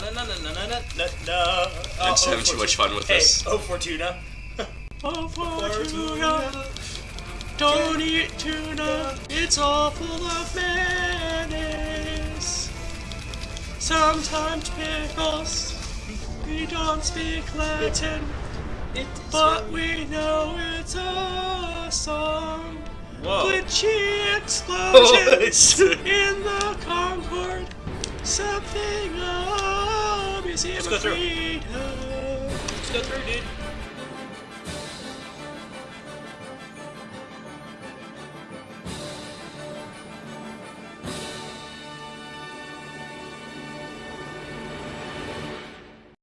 I'm Uh, just having too much fun with Hey, this. oh Fortuna. Oh, Fortuna. Don't eat tuna, it's all full of mayonnaise. Sometimes pickles, we don't speak Latin, but we know it's a song. Whoa. Glitchy explosions in the Concord, something of museum Let's go through. Let's go through, dude.